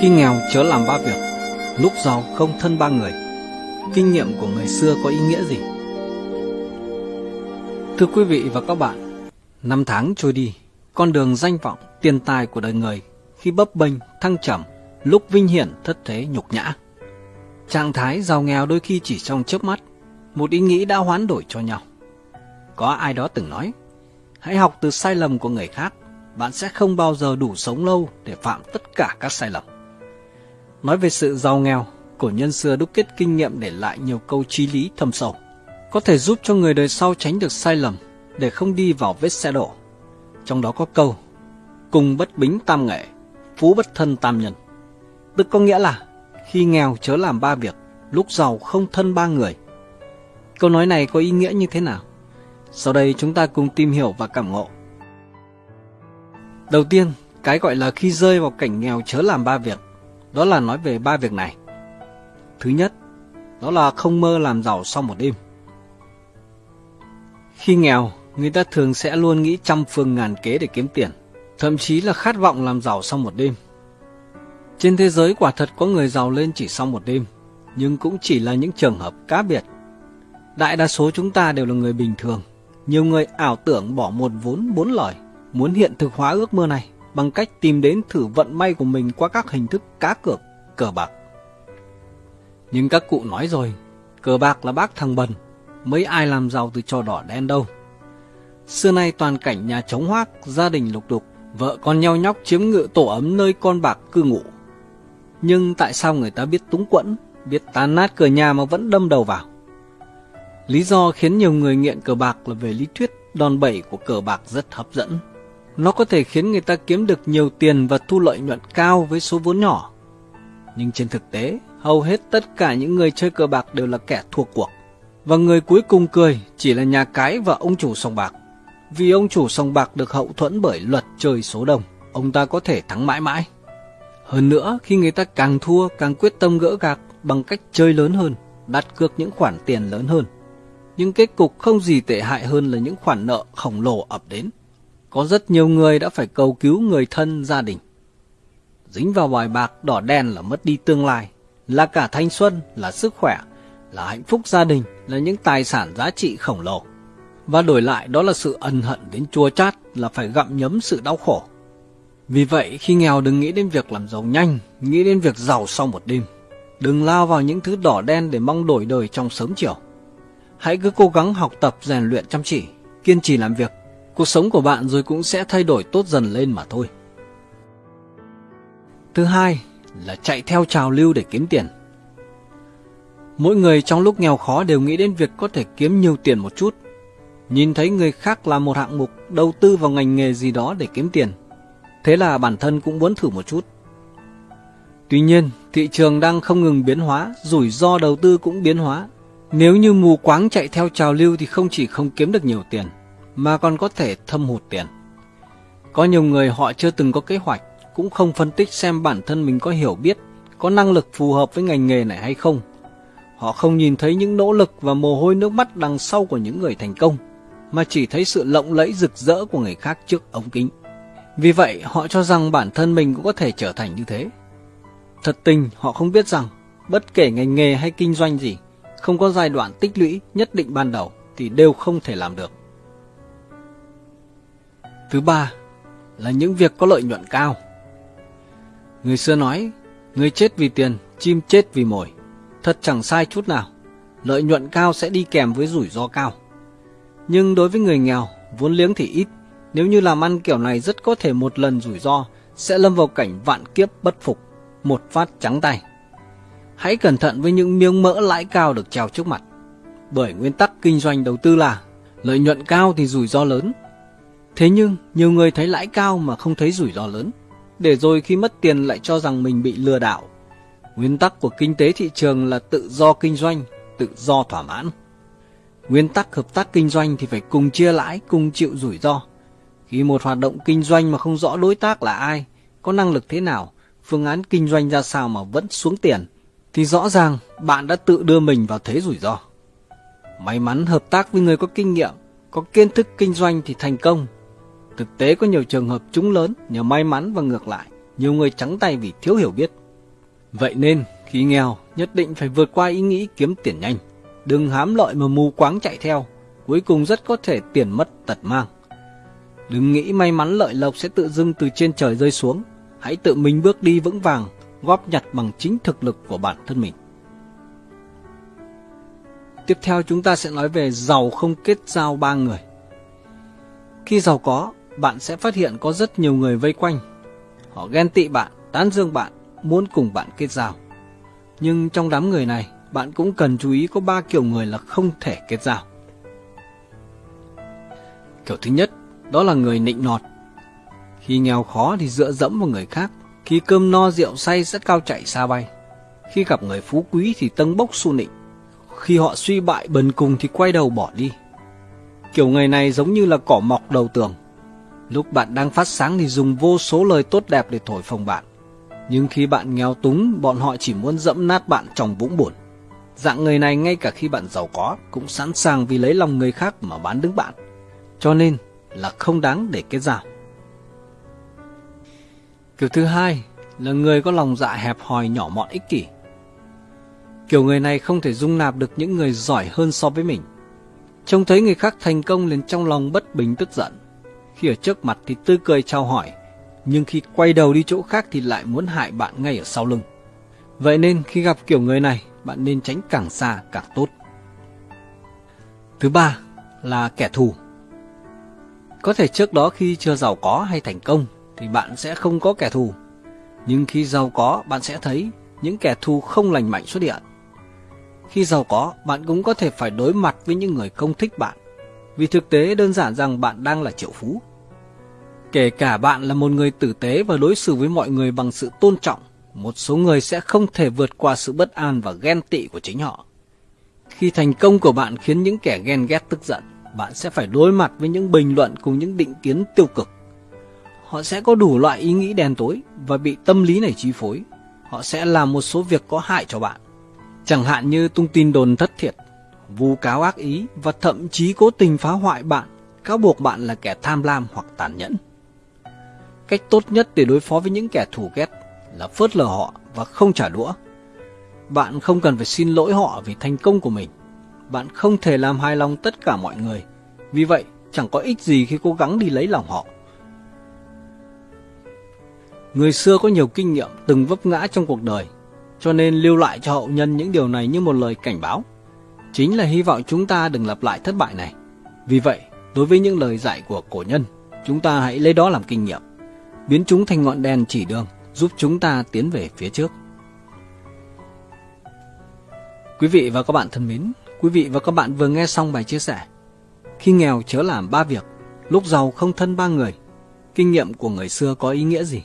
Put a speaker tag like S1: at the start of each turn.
S1: Khi nghèo chớ làm ba việc, lúc giàu không thân ba người. Kinh nghiệm của người xưa có ý nghĩa gì? Thưa quý vị và các bạn, năm tháng trôi đi, con đường danh vọng, tiền tài của đời người khi bấp bênh, thăng trầm, lúc vinh hiển thất thế nhục nhã. Trạng thái giàu nghèo đôi khi chỉ trong chớp mắt, một ý nghĩ đã hoán đổi cho nhau. Có ai đó từng nói, hãy học từ sai lầm của người khác, bạn sẽ không bao giờ đủ sống lâu để phạm tất cả các sai lầm. Nói về sự giàu nghèo, cổ nhân xưa đúc kết kinh nghiệm để lại nhiều câu trí lý thâm sâu, có thể giúp cho người đời sau tránh được sai lầm để không đi vào vết xe đổ. Trong đó có câu, cùng bất bính tam nghệ, phú bất thân tam nhân. Tức có nghĩa là, khi nghèo chớ làm ba việc, lúc giàu không thân ba người. Câu nói này có ý nghĩa như thế nào? Sau đây chúng ta cùng tìm hiểu và cảm ngộ. Đầu tiên, cái gọi là khi rơi vào cảnh nghèo chớ làm ba việc đó là nói về ba việc này. Thứ nhất, đó là không mơ làm giàu sau một đêm. Khi nghèo, người ta thường sẽ luôn nghĩ trăm phương ngàn kế để kiếm tiền, thậm chí là khát vọng làm giàu sau một đêm. Trên thế giới quả thật có người giàu lên chỉ sau một đêm, nhưng cũng chỉ là những trường hợp cá biệt. Đại đa số chúng ta đều là người bình thường, nhiều người ảo tưởng bỏ một vốn bốn lời, muốn hiện thực hóa ước mơ này bằng cách tìm đến thử vận may của mình qua các hình thức cá cược, cờ bạc. Nhưng các cụ nói rồi, cờ bạc là bác thằng bần, mấy ai làm giàu từ trò đỏ đen đâu. Xưa nay toàn cảnh nhà trống hoác, gia đình lục đục, vợ con nhau nhóc chiếm ngự tổ ấm nơi con bạc cư ngụ. Nhưng tại sao người ta biết túng quẫn, biết tan nát cửa nhà mà vẫn đâm đầu vào? Lý do khiến nhiều người nghiện cờ bạc là về lý thuyết đòn bẩy của cờ bạc rất hấp dẫn. Nó có thể khiến người ta kiếm được nhiều tiền và thu lợi nhuận cao với số vốn nhỏ. Nhưng trên thực tế, hầu hết tất cả những người chơi cờ bạc đều là kẻ thua cuộc. Và người cuối cùng cười chỉ là nhà cái và ông chủ sòng bạc. Vì ông chủ sòng bạc được hậu thuẫn bởi luật chơi số đồng, ông ta có thể thắng mãi mãi. Hơn nữa, khi người ta càng thua càng quyết tâm gỡ gạc bằng cách chơi lớn hơn, đặt cược những khoản tiền lớn hơn. Nhưng kết cục không gì tệ hại hơn là những khoản nợ khổng lồ ập đến có rất nhiều người đã phải cầu cứu người thân gia đình. Dính vào bài bạc đỏ đen là mất đi tương lai, là cả thanh xuân, là sức khỏe, là hạnh phúc gia đình, là những tài sản giá trị khổng lồ. Và đổi lại đó là sự ân hận đến chua chát, là phải gặm nhấm sự đau khổ. Vì vậy, khi nghèo đừng nghĩ đến việc làm giàu nhanh, nghĩ đến việc giàu sau một đêm. Đừng lao vào những thứ đỏ đen để mong đổi đời trong sớm chiều. Hãy cứ cố gắng học tập rèn luyện chăm chỉ, kiên trì làm việc cuộc sống của bạn rồi cũng sẽ thay đổi tốt dần lên mà thôi. Thứ hai là chạy theo trào lưu để kiếm tiền. Mỗi người trong lúc nghèo khó đều nghĩ đến việc có thể kiếm nhiều tiền một chút. Nhìn thấy người khác làm một hạng mục đầu tư vào ngành nghề gì đó để kiếm tiền. Thế là bản thân cũng muốn thử một chút. Tuy nhiên, thị trường đang không ngừng biến hóa, rủi ro đầu tư cũng biến hóa. Nếu như mù quáng chạy theo trào lưu thì không chỉ không kiếm được nhiều tiền, mà còn có thể thâm hụt tiền. Có nhiều người họ chưa từng có kế hoạch, cũng không phân tích xem bản thân mình có hiểu biết, có năng lực phù hợp với ngành nghề này hay không. Họ không nhìn thấy những nỗ lực và mồ hôi nước mắt đằng sau của những người thành công, mà chỉ thấy sự lộng lẫy rực rỡ của người khác trước ống kính. Vì vậy, họ cho rằng bản thân mình cũng có thể trở thành như thế. Thật tình, họ không biết rằng, bất kể ngành nghề hay kinh doanh gì, không có giai đoạn tích lũy nhất định ban đầu thì đều không thể làm được. Thứ ba là những việc có lợi nhuận cao. Người xưa nói, người chết vì tiền, chim chết vì mồi. Thật chẳng sai chút nào, lợi nhuận cao sẽ đi kèm với rủi ro cao. Nhưng đối với người nghèo, vốn liếng thì ít, nếu như làm ăn kiểu này rất có thể một lần rủi ro sẽ lâm vào cảnh vạn kiếp bất phục, một phát trắng tay. Hãy cẩn thận với những miếng mỡ lãi cao được treo trước mặt. Bởi nguyên tắc kinh doanh đầu tư là lợi nhuận cao thì rủi ro lớn, Thế nhưng, nhiều người thấy lãi cao mà không thấy rủi ro lớn, để rồi khi mất tiền lại cho rằng mình bị lừa đảo. Nguyên tắc của kinh tế thị trường là tự do kinh doanh, tự do thỏa mãn. Nguyên tắc hợp tác kinh doanh thì phải cùng chia lãi, cùng chịu rủi ro. Khi một hoạt động kinh doanh mà không rõ đối tác là ai, có năng lực thế nào, phương án kinh doanh ra sao mà vẫn xuống tiền, thì rõ ràng bạn đã tự đưa mình vào thế rủi ro. May mắn hợp tác với người có kinh nghiệm, có kiến thức kinh doanh thì thành công, Thực tế có nhiều trường hợp trúng lớn nhờ may mắn và ngược lại, nhiều người trắng tay vì thiếu hiểu biết. Vậy nên, khi nghèo, nhất định phải vượt qua ý nghĩ kiếm tiền nhanh. Đừng hám lợi mà mù quáng chạy theo, cuối cùng rất có thể tiền mất tật mang. Đừng nghĩ may mắn lợi lộc sẽ tự dưng từ trên trời rơi xuống. Hãy tự mình bước đi vững vàng, góp nhặt bằng chính thực lực của bản thân mình. Tiếp theo chúng ta sẽ nói về giàu không kết giao ba người. Khi giàu có, bạn sẽ phát hiện có rất nhiều người vây quanh. Họ ghen tị bạn, tán dương bạn, muốn cùng bạn kết giao. Nhưng trong đám người này, bạn cũng cần chú ý có ba kiểu người là không thể kết giao. Kiểu thứ nhất, đó là người nịnh nọt. Khi nghèo khó thì dựa dẫm vào người khác, khi cơm no rượu say rất cao chạy xa bay. Khi gặp người phú quý thì tâng bốc su nịnh, khi họ suy bại bần cùng thì quay đầu bỏ đi. Kiểu người này giống như là cỏ mọc đầu tường. Lúc bạn đang phát sáng thì dùng vô số lời tốt đẹp để thổi phồng bạn. Nhưng khi bạn nghèo túng, bọn họ chỉ muốn dẫm nát bạn trong vũng buồn. Dạng người này ngay cả khi bạn giàu có cũng sẵn sàng vì lấy lòng người khác mà bán đứng bạn. Cho nên là không đáng để kết giao. Kiểu thứ hai là người có lòng dạ hẹp hòi nhỏ mọn ích kỷ. Kiểu người này không thể dung nạp được những người giỏi hơn so với mình. Trông thấy người khác thành công liền trong lòng bất bình tức giận. Khi ở trước mặt thì tươi cười chào hỏi, nhưng khi quay đầu đi chỗ khác thì lại muốn hại bạn ngay ở sau lưng. Vậy nên khi gặp kiểu người này, bạn nên tránh càng xa càng tốt. Thứ ba là kẻ thù. Có thể trước đó khi chưa giàu có hay thành công thì bạn sẽ không có kẻ thù. Nhưng khi giàu có, bạn sẽ thấy những kẻ thù không lành mạnh xuất hiện. Khi giàu có, bạn cũng có thể phải đối mặt với những người không thích bạn. Vì thực tế đơn giản rằng bạn đang là triệu phú. Kể cả bạn là một người tử tế và đối xử với mọi người bằng sự tôn trọng, một số người sẽ không thể vượt qua sự bất an và ghen tị của chính họ. Khi thành công của bạn khiến những kẻ ghen ghét tức giận, bạn sẽ phải đối mặt với những bình luận cùng những định kiến tiêu cực. Họ sẽ có đủ loại ý nghĩ đen tối và bị tâm lý này chi phối. Họ sẽ làm một số việc có hại cho bạn. Chẳng hạn như tung tin đồn thất thiệt, vu cáo ác ý và thậm chí cố tình phá hoại bạn, cáo buộc bạn là kẻ tham lam hoặc tàn nhẫn. Cách tốt nhất để đối phó với những kẻ thù ghét là phớt lờ họ và không trả đũa. Bạn không cần phải xin lỗi họ vì thành công của mình. Bạn không thể làm hài lòng tất cả mọi người. Vì vậy, chẳng có ích gì khi cố gắng đi lấy lòng họ. Người xưa có nhiều kinh nghiệm từng vấp ngã trong cuộc đời cho nên lưu lại cho hậu nhân những điều này như một lời cảnh báo. Chính là hy vọng chúng ta đừng lặp lại thất bại này. Vì vậy, đối với những lời dạy của cổ nhân, chúng ta hãy lấy đó làm kinh nghiệm, biến chúng thành ngọn đèn chỉ đường, giúp chúng ta tiến về phía trước. Quý vị và các bạn thân mến, quý vị và các bạn vừa nghe xong bài chia sẻ. Khi nghèo chớ làm ba việc, lúc giàu không thân ba người. Kinh nghiệm của người xưa có ý nghĩa gì?